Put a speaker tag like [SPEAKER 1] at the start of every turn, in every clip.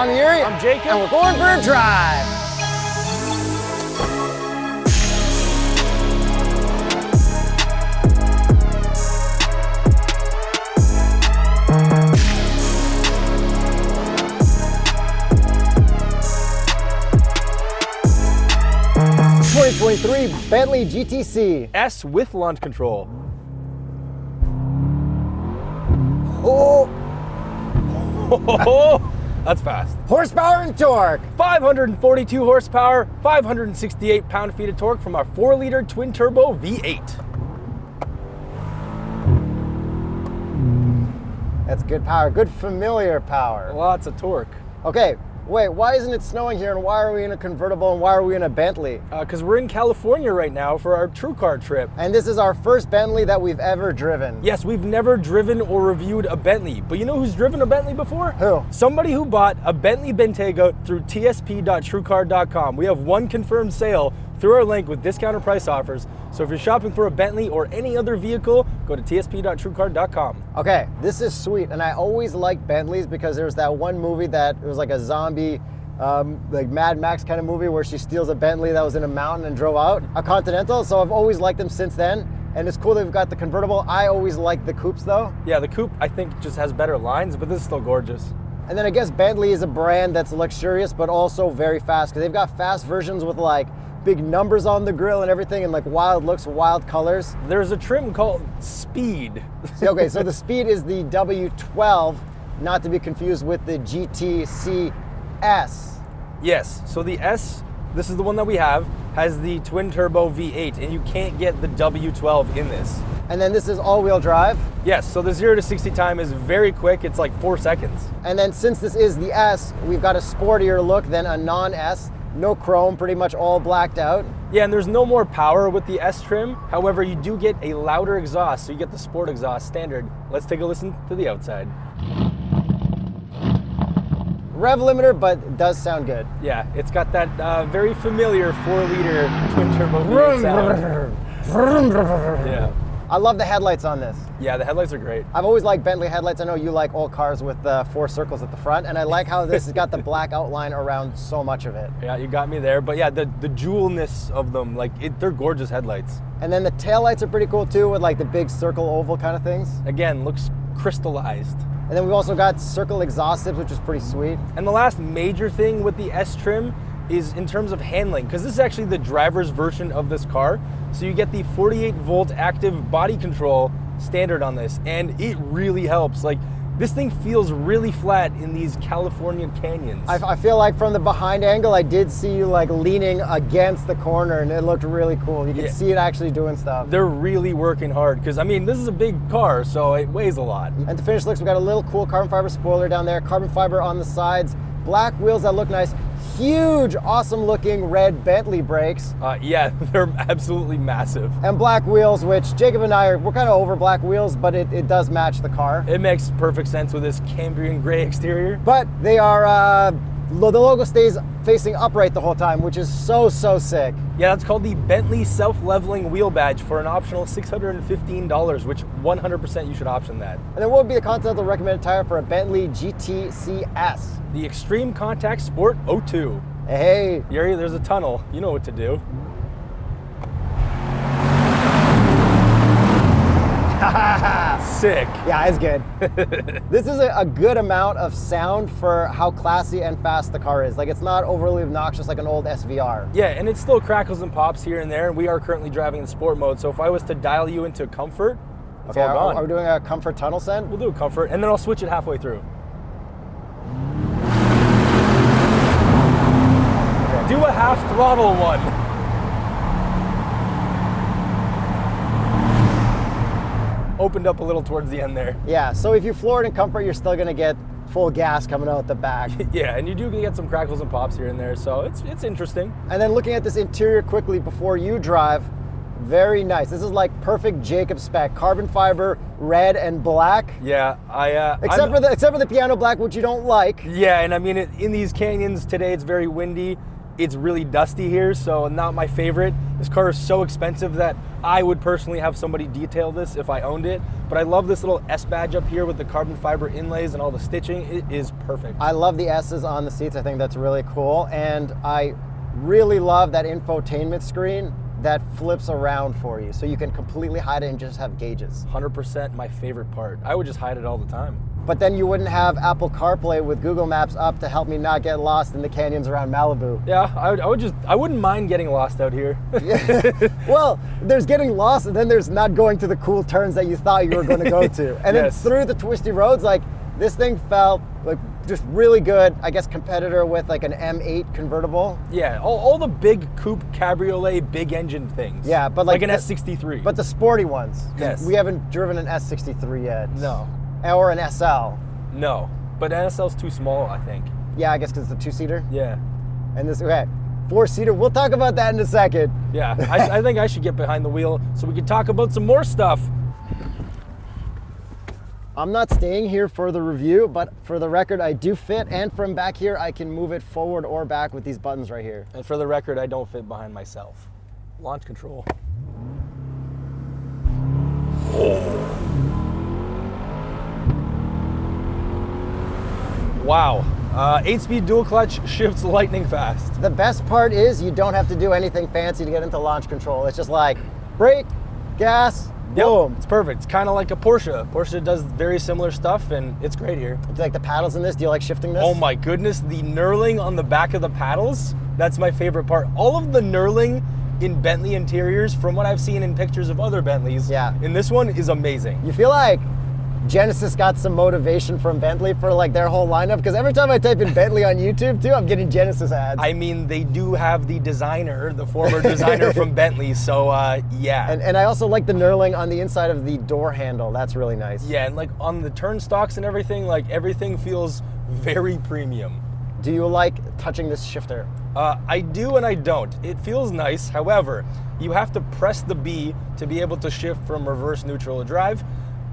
[SPEAKER 1] I'm Yuri.
[SPEAKER 2] I'm Jacob.
[SPEAKER 1] And we're going for a drive. Twenty twenty three Bentley GTC.
[SPEAKER 2] S with launch control.
[SPEAKER 1] Oh,
[SPEAKER 2] Oh, that's fast.
[SPEAKER 1] horsepower and torque.
[SPEAKER 2] 542 horsepower, 568 pound-feet of torque from our 4-liter twin-turbo V8.
[SPEAKER 1] That's good power, good familiar power.
[SPEAKER 2] Lots of torque.
[SPEAKER 1] Okay, wait, why isn't it snowing here and why are we in a convertible and why are we in a Bentley?
[SPEAKER 2] Because Uh, we're in California right now for our TrueCar trip.
[SPEAKER 1] And this is our first Bentley that we've ever driven.
[SPEAKER 2] Yes, we've never driven or reviewed a Bentley, but you know who's driven a Bentley before?
[SPEAKER 1] Who?
[SPEAKER 2] Somebody who bought a Bentley Bentayga through tsp.truecar.com. We have one confirmed sale through our link with discounted price offers. So if you're shopping for a Bentley or any other vehicle, go to tsp.truecar.com.
[SPEAKER 1] Okay, this is sweet, and I always like Bentleys because there's that one movie that it was like a zombie, um, like Mad Max kind of movie where she steals a Bentley that was in a mountain and drove out, a Continental. So I've always liked them since then, and it's cool that we've got the convertible. I always like the coupes though,
[SPEAKER 2] Yeah, the coupe I think just has better lines, but this is still gorgeous.
[SPEAKER 1] and then I guess Bentley is a brand that's luxurious but also very fast because they've got fast versions with like big numbers on the grill and everything, and like wild looks, wild colors.
[SPEAKER 2] There's a trim called Speed.
[SPEAKER 1] Okay, so the speed is the W12, not to be confused with the GTCS.
[SPEAKER 2] yes, so the S, this is the one that we have, has the twin turbo V8, and you can't get the W12 in this.
[SPEAKER 1] And then this is all-wheel drive.
[SPEAKER 2] Yes, so the 0 to 60 time is very quick, it's like 4 seconds.
[SPEAKER 1] And then since this is the S, we've got a sportier look than a non-S. No chrome, pretty much all blacked out.
[SPEAKER 2] Yeah, and there's no more power with the S trim. However, you do get a louder exhaust, so you get the sport exhaust standard. Let's take a listen to the outside.
[SPEAKER 1] Rev limiter, but it does sound good.
[SPEAKER 2] Yeah, it's got that uh, very familiar 4 liter twin turbo V8 sound. Yeah.
[SPEAKER 1] I love the headlights on this.
[SPEAKER 2] yeah, the headlights are great.
[SPEAKER 1] I've always liked Bentley headlights. I know you like old cars with the four circles at the front, and I like how this has got the black outline around so much of it.
[SPEAKER 2] Yeah, you got me there. But yeah, the, the jewelness of them, like, it, they're gorgeous headlights.
[SPEAKER 1] And then the taillights are pretty cool too, with like the big circle oval kind of things.
[SPEAKER 2] Again, looks crystallized.
[SPEAKER 1] And then we've also got circle exhaust tips, which is pretty sweet.
[SPEAKER 2] And the last major thing with the S trim is in terms of handling, because this is actually the driver's version of this car. So you get the 48 volt active body control standard on this, and it really helps. Like, this thing feels really flat in these California canyons.
[SPEAKER 1] I, I feel like from the behind angle, I did see you like leaning against the corner, and it looked really cool. You could
[SPEAKER 2] Yeah.
[SPEAKER 1] see it actually doing stuff.
[SPEAKER 2] They're really working hard, because I mean, this is a big car, so it weighs a lot.
[SPEAKER 1] And to finish looks, we've got a little cool carbon fiber spoiler down there, carbon fiber on the sides, black wheels that look nice, huge, awesome looking red Bentley brakes,
[SPEAKER 2] Uh, yeah, they're absolutely massive.
[SPEAKER 1] and black wheels, which Jacob and I are, we're kind of over black wheels, but it, it does match the car.
[SPEAKER 2] It makes perfect sense with this Cambrian gray exterior.
[SPEAKER 1] But they are, uh, the logo stays facing upright the whole time, which is so, so sick.
[SPEAKER 2] Yeah, that's called the Bentley self-leveling wheel badge for an optional $615, which 100% you should option that.
[SPEAKER 1] And then what would be the Continental recommended tire for a Bentley GTCS?
[SPEAKER 2] The Extreme Contact Sport 02.
[SPEAKER 1] Hey,
[SPEAKER 2] Yuri, there's a tunnel. You know what to do. Sick.
[SPEAKER 1] yeah, it's good. this is a, a good amount of sound for how classy and fast the car is. Like it's not overly obnoxious like an old SVR.
[SPEAKER 2] Yeah, and it still crackles and pops here and there, and we are currently driving in sport mode, so if I was to dial you into comfort, it's
[SPEAKER 1] Okay,
[SPEAKER 2] all gone.
[SPEAKER 1] are we doing a comfort tunnel send?
[SPEAKER 2] We'll do a comfort, and then I'll switch it halfway through. Do a half throttle one. Opened up a little towards the end there.
[SPEAKER 1] Yeah, so if you floor it in comfort, you're still gonna get full gas coming out the back.
[SPEAKER 2] Yeah, and you do get some crackles and pops here and there, so it's it's interesting.
[SPEAKER 1] and then looking at this interior quickly before you drive, very nice. This is like perfect Jacob spec, carbon fiber, red and black.
[SPEAKER 2] Yeah, I uh,
[SPEAKER 1] Except
[SPEAKER 2] I'm-
[SPEAKER 1] for the except for the piano black, which you don't like.
[SPEAKER 2] Yeah, and I mean, it, in these canyons today, it's very windy. It's really dusty here, so not my favorite. This car is so expensive that I would personally have somebody detail this if I owned it. But I love this little S badge up here with the carbon fiber inlays and all the stitching. It is perfect.
[SPEAKER 1] I love the S's on the seats. I think that's really cool. And I really love that infotainment screen that flips around for you. So you can completely hide it and just have gauges.
[SPEAKER 2] 100% my favorite part. I would just hide it all the time.
[SPEAKER 1] But then you wouldn't have Apple CarPlay with Google Maps up to help me not get lost in the canyons around Malibu.
[SPEAKER 2] Yeah, I would, I would just, I wouldn't mind getting lost out here.
[SPEAKER 1] well, there's getting lost and then there's not going to the cool turns that you thought you were going to go to. And
[SPEAKER 2] Yes.
[SPEAKER 1] then through the twisty roads, like this thing felt like just really good, I guess, competitor with like an M8 convertible.
[SPEAKER 2] yeah, all, all the big coupe cabriolet, big engine things.
[SPEAKER 1] Yeah, but like
[SPEAKER 2] an
[SPEAKER 1] the-
[SPEAKER 2] S63.
[SPEAKER 1] But the sporty ones.
[SPEAKER 2] Yes.
[SPEAKER 1] We haven't driven an S63 yet.
[SPEAKER 2] no,
[SPEAKER 1] Or an SL.
[SPEAKER 2] no. But NSL's too small, I think.
[SPEAKER 1] Yeah, I guess because it's a two seater.
[SPEAKER 2] Yeah.
[SPEAKER 1] And this, okay, four seater. We'll talk about that in a second.
[SPEAKER 2] Yeah, I, I think I should get behind the wheel so we can talk about some more stuff.
[SPEAKER 1] I'm not staying here for the review, but for the record, I do fit. And from back here, I can move it forward or back with these buttons right here.
[SPEAKER 2] And for the record, I don't fit behind myself. Launch control. Oh. Wow. Uh, eight speed dual clutch shifts lightning fast.
[SPEAKER 1] The best part is you don't have to do anything fancy to get into launch control. It's just like brake, gas,
[SPEAKER 2] Yep,
[SPEAKER 1] boom.
[SPEAKER 2] It's perfect. It's kind of like a Porsche. Porsche does very similar stuff and it's great here.
[SPEAKER 1] Do you like the paddles in this? Do you like shifting this?
[SPEAKER 2] Oh my goodness, the knurling on the back of the paddles, that's my favorite part. All of the knurling in Bentley interiors, from what I've seen in pictures of other Bentleys,
[SPEAKER 1] Yeah.
[SPEAKER 2] in this one is amazing.
[SPEAKER 1] You feel like Genesis got some motivation from Bentley for like their whole lineup? Because every time I type in Bentley on YouTube too, I'm getting Genesis ads.
[SPEAKER 2] I mean, they do have the designer, the former designer from Bentley, so uh, yeah.
[SPEAKER 1] and, and I also like the knurling on the inside of the door handle. That's really nice.
[SPEAKER 2] yeah, and like on the turnstocks and everything, like everything feels very premium.
[SPEAKER 1] Do you like touching this shifter?
[SPEAKER 2] Uh, I do and I don't. It feels nice. However, you have to press the B to be able to shift from reverse neutral to drive.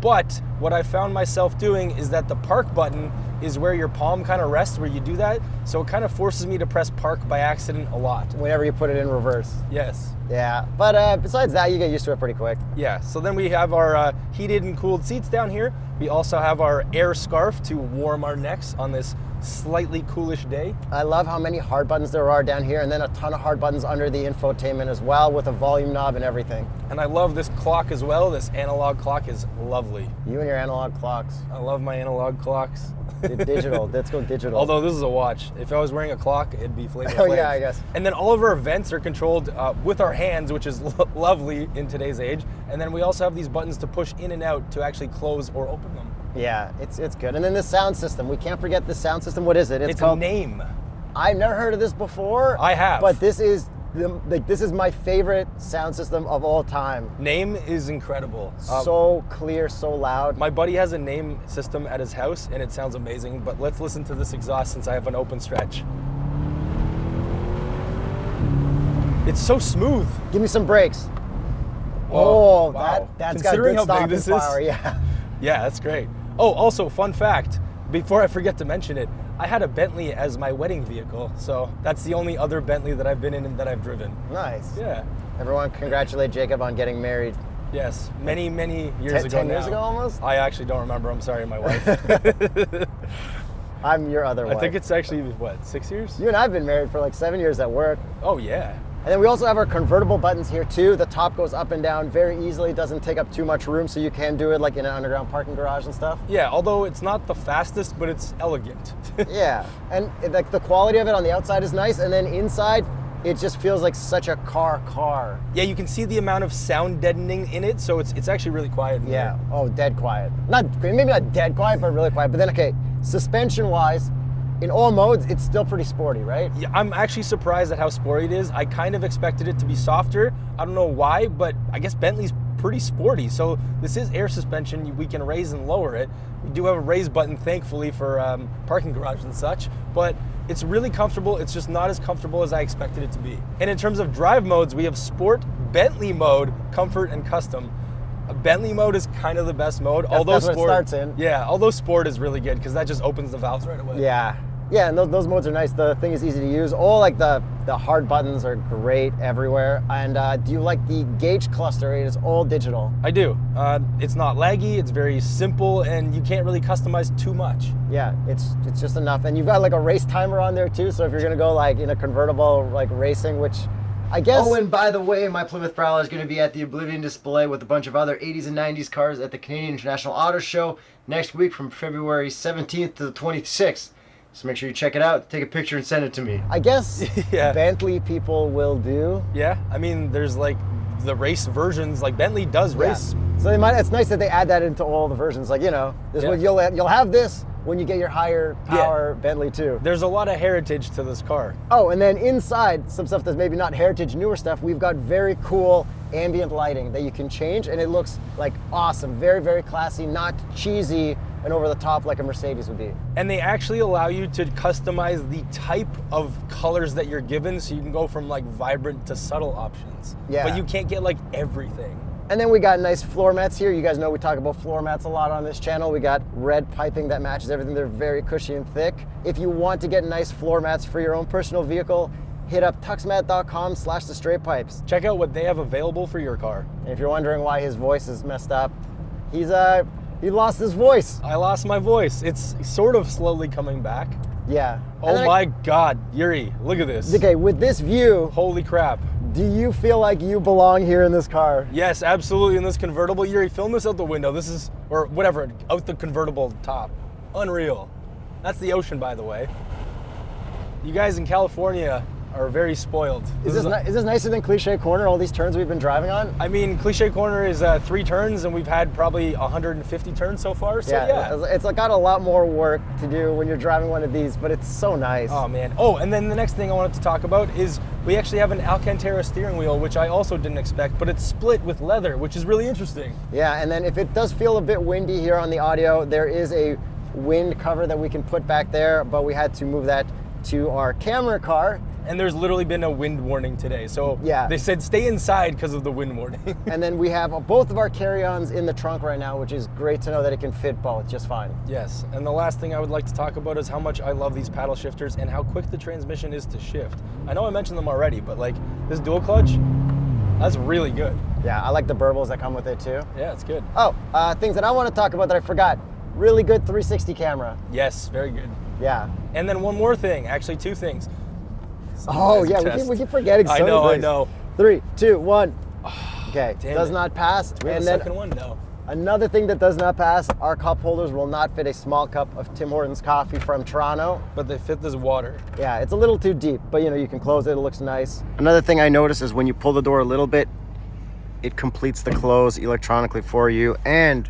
[SPEAKER 2] But what I found myself doing is that the park button is where your palm kind of rests where you do that. So it kind of forces me to press park by accident a lot.
[SPEAKER 1] Whenever you put it in reverse.
[SPEAKER 2] Yes.
[SPEAKER 1] Yeah, but uh, besides that, you get used to it pretty quick.
[SPEAKER 2] Yeah, so then we have our uh, heated and cooled seats down here. We also have our air scarf to warm our necks on this slightly coolish day.
[SPEAKER 1] I love how many hard buttons there are down here, and then a ton of hard buttons under the infotainment as well, with a volume knob and everything.
[SPEAKER 2] And I love this clock as well. This analog clock is lovely.
[SPEAKER 1] You and your analog clocks.
[SPEAKER 2] I love my analog clocks.
[SPEAKER 1] Di- digital. Let's go digital.
[SPEAKER 2] Although this is a watch. If I was wearing a clock, it'd be Flavor
[SPEAKER 1] Oh, yeah, I guess.
[SPEAKER 2] And then all of our vents are controlled uh, with our hands, which is lo- lovely in today's age. And then we also have these buttons to push in and out to actually close or open them.
[SPEAKER 1] yeah, it's it's good. And then the sound system. We can't forget the sound system. What is it?
[SPEAKER 2] It's,
[SPEAKER 1] called.
[SPEAKER 2] a Naim.
[SPEAKER 1] I've never heard of this before.
[SPEAKER 2] I have.
[SPEAKER 1] But this is the, like this is my favorite sound system of all time.
[SPEAKER 2] Naim is incredible. Uh,
[SPEAKER 1] so clear, so loud.
[SPEAKER 2] my buddy has a Naim system at his house, and it sounds amazing. But let's listen to this exhaust since I have an open stretch. It's so smooth.
[SPEAKER 1] Give me some brakes.
[SPEAKER 2] Whoa,
[SPEAKER 1] oh,
[SPEAKER 2] wow.
[SPEAKER 1] that that's
[SPEAKER 2] Considering
[SPEAKER 1] got good stopping
[SPEAKER 2] this is.
[SPEAKER 1] Yeah.
[SPEAKER 2] Yeah, that's great. Oh, also, fun fact before I forget to mention it, I had a Bentley as my wedding vehicle. So that's the only other Bentley that I've been in and that I've driven.
[SPEAKER 1] Nice.
[SPEAKER 2] Yeah.
[SPEAKER 1] Everyone, congratulate Jacob on getting married.
[SPEAKER 2] Yes. Many, many years
[SPEAKER 1] Ten-
[SPEAKER 2] ago.
[SPEAKER 1] 10 years ago almost?
[SPEAKER 2] I actually don't remember. I'm sorry, my wife.
[SPEAKER 1] I'm your other
[SPEAKER 2] I
[SPEAKER 1] wife.
[SPEAKER 2] I think it's actually, what, six years?
[SPEAKER 1] you and I've been married for like seven years at work.
[SPEAKER 2] Oh, yeah.
[SPEAKER 1] And then we also have our convertible buttons here too. The top goes up and down very easily, doesn't take up too much room, so you can do it like in an underground parking garage and stuff.
[SPEAKER 2] Yeah, although it's not the fastest, but it's elegant.
[SPEAKER 1] Yeah, and it- like the quality of it on the outside is nice, and then inside, it just feels like such a car car.
[SPEAKER 2] yeah, you can see the amount of sound deadening in it, so it's, it's actually really quiet.
[SPEAKER 1] Yeah.
[SPEAKER 2] there.
[SPEAKER 1] Oh, dead quiet. Not maybe not dead quiet, but really quiet. But then okay, suspension wise, in all modes, it's still pretty sporty, right?
[SPEAKER 2] Yeah, I'm actually surprised at how sporty it is. I kind of expected it to be softer. I don't know why, but I guess Bentley's pretty sporty. So this is air suspension. We can raise and lower it. We do have a raise button, thankfully, for um, parking garages and such. But it's really comfortable. It's just not as comfortable as I expected it to be. And in terms of drive modes, we have Sport, Bentley mode, Comfort, and Custom. Uh, Bentley mode is kind of the best mode. although
[SPEAKER 1] that's what it
[SPEAKER 2] Sport,
[SPEAKER 1] starts in.
[SPEAKER 2] yeah, although Sport is really good because that just opens the valves right away.
[SPEAKER 1] Yeah. Yeah, and those, those modes are nice. The thing is easy to use. All like the the hard buttons are great everywhere. And uh, do you like the gauge cluster? It is all digital.
[SPEAKER 2] I do. Uh, it's not laggy. It's very simple, and you can't really customize too much.
[SPEAKER 1] Yeah, it's it's just enough. And you've got like a race timer on there too. So if you're gonna go like in a convertible like racing, which I guess. Oh, and by the way, my Plymouth Prowler is going to be at the Oblivion display with a bunch of other 80s and 90s cars at the Canadian International Auto Show next week from February 17th to the 26th. So make sure you check it out, take a picture, and send it to me. I guess
[SPEAKER 2] Yeah.
[SPEAKER 1] Bentley people will do.
[SPEAKER 2] Yeah, I mean, there's like the race versions. Like Bentley does race.
[SPEAKER 1] Yeah. So they might. It's nice that they add that into all the versions. Like you know, this
[SPEAKER 2] Yeah.
[SPEAKER 1] what you'll you'll have this when you get your higher
[SPEAKER 2] Yeah.
[SPEAKER 1] power Bentley too.
[SPEAKER 2] There's a lot of heritage to this car.
[SPEAKER 1] Oh, and then inside, some stuff that's maybe not heritage, newer stuff, we've got very cool ambient lighting that you can change, and it looks like awesome. Very, very classy, not cheesy and over the top like a Mercedes would be.
[SPEAKER 2] And they actually allow you to customize the type of colors that you're given so you can go from like vibrant to subtle options.
[SPEAKER 1] Yeah.
[SPEAKER 2] But you can't get like everything.
[SPEAKER 1] And then we got nice floor mats here. You guys know we talk about floor mats a lot on this channel. We got red piping that matches everything. They're very cushy and thick. If you want to get nice floor mats for your own personal vehicle, hit up tuxmat.com slash the straight pipes.
[SPEAKER 2] Check out what they have available for your car.
[SPEAKER 1] And if you're wondering why his voice is messed up, he's uh he lost his voice.
[SPEAKER 2] I lost my voice. It's sort of slowly coming back.
[SPEAKER 1] Yeah.
[SPEAKER 2] Oh
[SPEAKER 1] then I-
[SPEAKER 2] my god, Yuri, look at this.
[SPEAKER 1] Okay, with this view,
[SPEAKER 2] Holy crap.
[SPEAKER 1] do you feel like you belong here in this car?
[SPEAKER 2] Yes, absolutely in this convertible. Yuri, film this out the window. This is, or whatever, out the convertible top. Unreal. That's the ocean, by the way. You guys in California are very spoiled.
[SPEAKER 1] Is this, ni- is this nicer than Cliche Corner, all these turns we've been driving on?
[SPEAKER 2] I mean, Cliche Corner is uh, three turns, and we've had probably 150 turns so far. So yeah.
[SPEAKER 1] it's- it's got a lot more work to do when you're driving one of these, but it's so nice.
[SPEAKER 2] Oh man. Oh, and then the next thing I wanted to talk about is we actually have an Alcantara steering wheel, which I also didn't expect, but it's split with leather, which is really interesting.
[SPEAKER 1] Yeah, and then if it does feel a bit windy here on the audio, there is a wind cover that we can put back there, but we had to move that to our camera car.
[SPEAKER 2] And there's literally been a wind warning today. So
[SPEAKER 1] Yeah.
[SPEAKER 2] they said stay inside because of the wind warning.
[SPEAKER 1] And then we have both of our carry-ons in the trunk right now, which is great to know that it can fit both just fine.
[SPEAKER 2] yes. And the last thing I would like to talk about is how much I love these paddle shifters and how quick the transmission is to shift. I know I mentioned them already, but like this dual clutch, that's really good.
[SPEAKER 1] Yeah, I like the burbles that come with it too.
[SPEAKER 2] Yeah, it's good.
[SPEAKER 1] Oh, uh, things that I want to talk about that I forgot. Really good 360 camera.
[SPEAKER 2] Yes, very good.
[SPEAKER 1] Yeah.
[SPEAKER 2] And then one more thing, actually two things.
[SPEAKER 1] Oh yeah, we keep, we keep forgetting.
[SPEAKER 2] I know, I know.
[SPEAKER 1] Three, two, one. Ah, okay,
[SPEAKER 2] Damn
[SPEAKER 1] does
[SPEAKER 2] it.
[SPEAKER 1] not pass.
[SPEAKER 2] Do we have
[SPEAKER 1] and
[SPEAKER 2] a
[SPEAKER 1] then
[SPEAKER 2] second one? No.
[SPEAKER 1] another thing that does not pass: our cup holders will not fit a small cup of Tim Hortons coffee from Toronto.
[SPEAKER 2] But they fit this water.
[SPEAKER 1] Yeah, it's a little too deep, but you know you can close it. It looks nice. Another thing I notice is when you pull the door a little bit, it completes the close electronically for you, and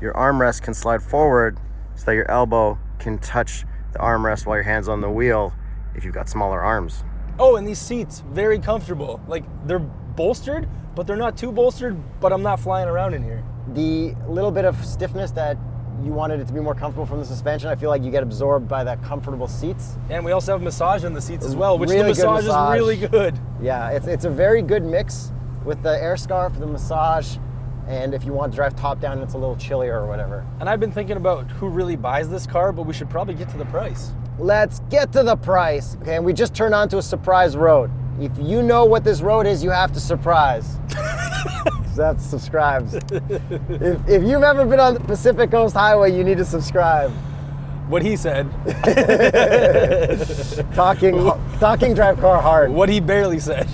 [SPEAKER 1] your armrest can slide forward so that your elbow can touch the armrest while your hands on the wheel if you've got smaller arms.
[SPEAKER 2] Oh, and these seats, very comfortable. Like they're bolstered, but they're not too bolstered, but I'm not flying around in here.
[SPEAKER 1] The little bit of stiffness that you wanted it to be more comfortable from the suspension, I feel like you get absorbed by the comfortable seats.
[SPEAKER 2] And we also have massage in the seats as well, which
[SPEAKER 1] Really
[SPEAKER 2] the
[SPEAKER 1] good
[SPEAKER 2] massage,
[SPEAKER 1] massage.
[SPEAKER 2] is really good.
[SPEAKER 1] Yeah, it's, it's a very good mix with the air scarf, for the massage, and if you want to drive top down, it's a little chillier or whatever.
[SPEAKER 2] And I've been thinking about who really buys this car, but we should probably get to the price.
[SPEAKER 1] Let's get to the price. Okay, and we just turned onto a surprise road. If you know what this road is, you have to surprise. that subscribes. if, if you've ever been on the Pacific Coast Highway, you need to subscribe.
[SPEAKER 2] What he said,
[SPEAKER 1] Talking, talking drive car hard.
[SPEAKER 2] what he barely said.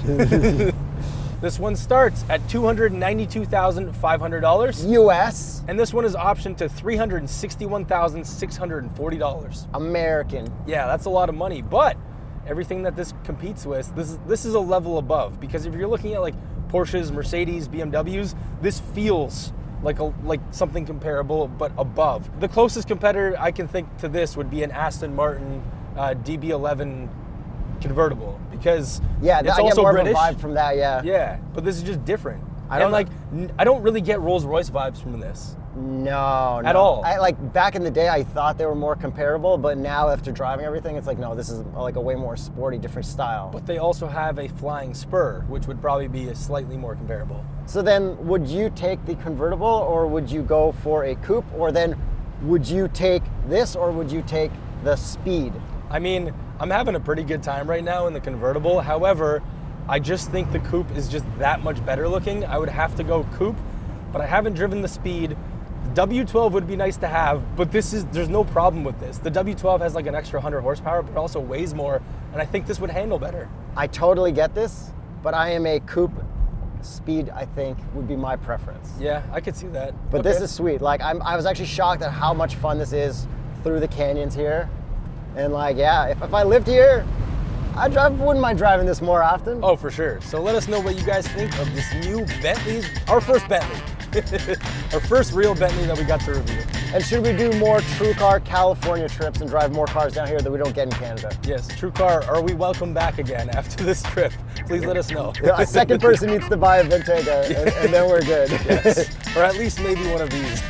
[SPEAKER 2] This one starts at $292,500.
[SPEAKER 1] U.S.
[SPEAKER 2] And this one is optioned to $361,640.
[SPEAKER 1] American.
[SPEAKER 2] Yeah, that's a lot of money, but everything that this competes with, this is this is a level above because if you're looking at like Porsches, Mercedes, BMWs, this feels like a like something comparable but above. The closest competitor I can think to this would be an Aston Martin uh, DB11 convertible because
[SPEAKER 1] Yeah,
[SPEAKER 2] it's
[SPEAKER 1] I get
[SPEAKER 2] also
[SPEAKER 1] more
[SPEAKER 2] British.
[SPEAKER 1] of a vibe from that. Yeah.
[SPEAKER 2] Yeah, but this is just different.
[SPEAKER 1] I don't
[SPEAKER 2] like. I don't really get Rolls Royce vibes from this.
[SPEAKER 1] No, no.
[SPEAKER 2] At all.
[SPEAKER 1] I like back in the day, I thought they were more comparable, but now after driving everything, it's like no, this is like a way more sporty, different style.
[SPEAKER 2] But they also have a flying spur, which would probably be a slightly more comparable.
[SPEAKER 1] So then, would you take the convertible, or would you go for a coupe, or then would you take this, or would you take the speed?
[SPEAKER 2] I mean, I'm having a pretty good time right now in the convertible. However, I just think the coupe is just that much better looking. I would have to go coupe, but I haven't driven the speed. The W12 would be nice to have, but this is there's no problem with this. The W12 has like an extra 100 horsepower, but also weighs more, and I think this would handle better.
[SPEAKER 1] I totally get this, but I am a coupe. Speed, I think, would be my preference.
[SPEAKER 2] Yeah, I could see that.
[SPEAKER 1] But this is sweet. Like I'm, I was actually shocked at how much fun this is through the canyons here. And like, yeah, if, if I lived here, I drive, wouldn't mind driving this more often.
[SPEAKER 2] Oh, for sure. So let us know what you guys think of this new Bentley, our first Bentley. our first real Bentley that we got to review.
[SPEAKER 1] And should we do more TrueCar California trips and drive more cars down here that we don't get in Canada?
[SPEAKER 2] Yes, TrueCar, are we welcome back again after this trip? Please let us know.
[SPEAKER 1] Yeah, a second person needs to buy a Bentayga, uh, and, and then we're good.
[SPEAKER 2] yes. Or at least maybe one of these.